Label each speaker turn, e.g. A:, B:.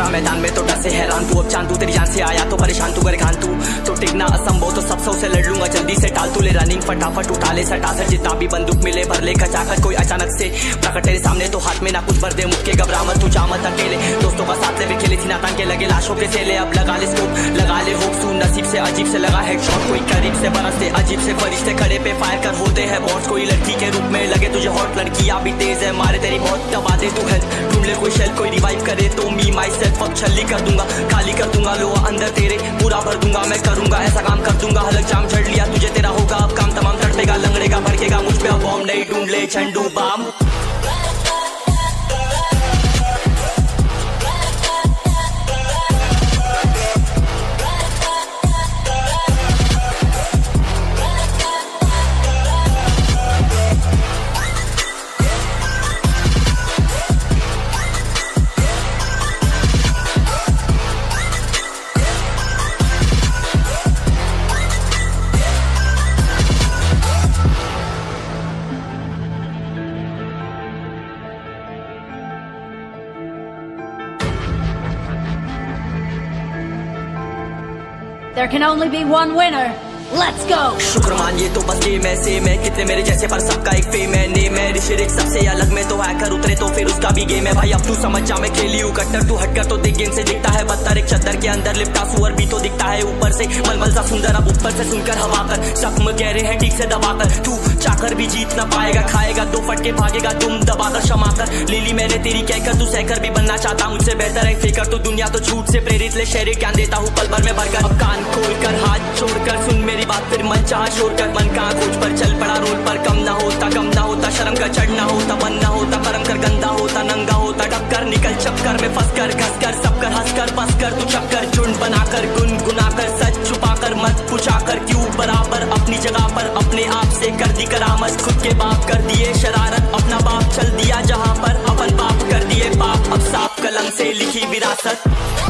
A: खतरा मैदान में तो डर से हैरान तू। अब चांदू तेरी जान से आया तो परेशान तू, गरखान तू। तो टिकना असंभव तो सबसे उसे लड़ लूँगा, जल्दी से टाल तू। ले रनिंग फटाफट उठा ले सटासट जितना भी बंदूक मिले भर ले। खचाखट कोई अचानक से प्रकट तेरे सामने तो हाथ में ना कुछ भर दे। मुक्के घबरा मत तू जा मत अकेले। दोस्तों का साथ ले भी खेले थी ना लगे, लाशों के सेले। अब लगा ले स्कूप लगा ले से अजीब से लगा है शॉट कोई करीब से बरसते अजीब से फरिश्ते खड़े पे फायर कर होते हैं बॉस कोई लड़की के रूप में लगे तुझे हॉट लड़की या भी तेज है, मारे तेरी बहुत। दबा दे तू है ढूंढ ले कोई शेल कोई रिवाइव करे तो मी माई सेल्फ अब छली कर दूँगा, खाली कर दूँगा लो अंदर तेरे। पूरा भर दूँगा, मैं करूँगा, ऐसा काम कर दूँगा। हलक जाम छड़ लिया तुझे, तेरा होगा। अब काम तमाम तड़पेगा, लंगड़ेगा, भड़केगा, मुझ पर बॉम्ब नहीं ढूंढ ले Zandu balm
B: There can only be one winner. Let's go!
A: शुक्रमान, ये तो बस गेम है सेम है कितने मेरे जैसे पर सबका एक फेम है नेम है ऋषि सबसे अलग में तो हैकर उतरे तो फिर उसका भी गेम है भाई। अब तू समझ जा, मैं खेली हूँ कट्टर। तू हटकर तो देख गेम से दिखता है। पत्थर एक चद्दर के अंदर लिपटा, सुअर भी तो दिखता है ऊपर से। मलमल सा सुंदर, अब ऊपर से सुनकर हवा कर। जख्म कह रहे हैं, ठीक से दबाकर तू चाकर भी जीत ना पाएगा, खाएगा। दो फटके भागेगा तुम दबाकर क्षमा कर। लीली, मैंने तेरी कहकर तू सहकर भी बनना चाहता मुझसे बेहतर है फेकर। तो दुनिया तो झूठ से प्रेरित, ले शहरी क्या देता हूँ। पल भर में भरकर कान खोल कर हाथ छोड़कर सुन मेरी बात, फिर मन चाह शोर कर मन कहाँ खोज पर, चल पड़ा रोड पर। कम ना होता, कम होता शर्म का चढ़ना होता, बनना होता, परम कर गंदा होता, नंगा होता, टक्कर निकल चक्कर में फंस कर घस कर सब कर हंस कर बस कर तू चक्कर झुंड बनाकर गुन गुना कर सच छुपा कर मत पुछा कर क्यों बराबर अपनी जगह पर अपने आप से कर दी करामत, खुद के बाप कर दिए शरारत, अपना बाप चल दिया जहाँ पर, अपन बाप कर दिए बाप, अब साफ़ कलम से लिखी विरासत।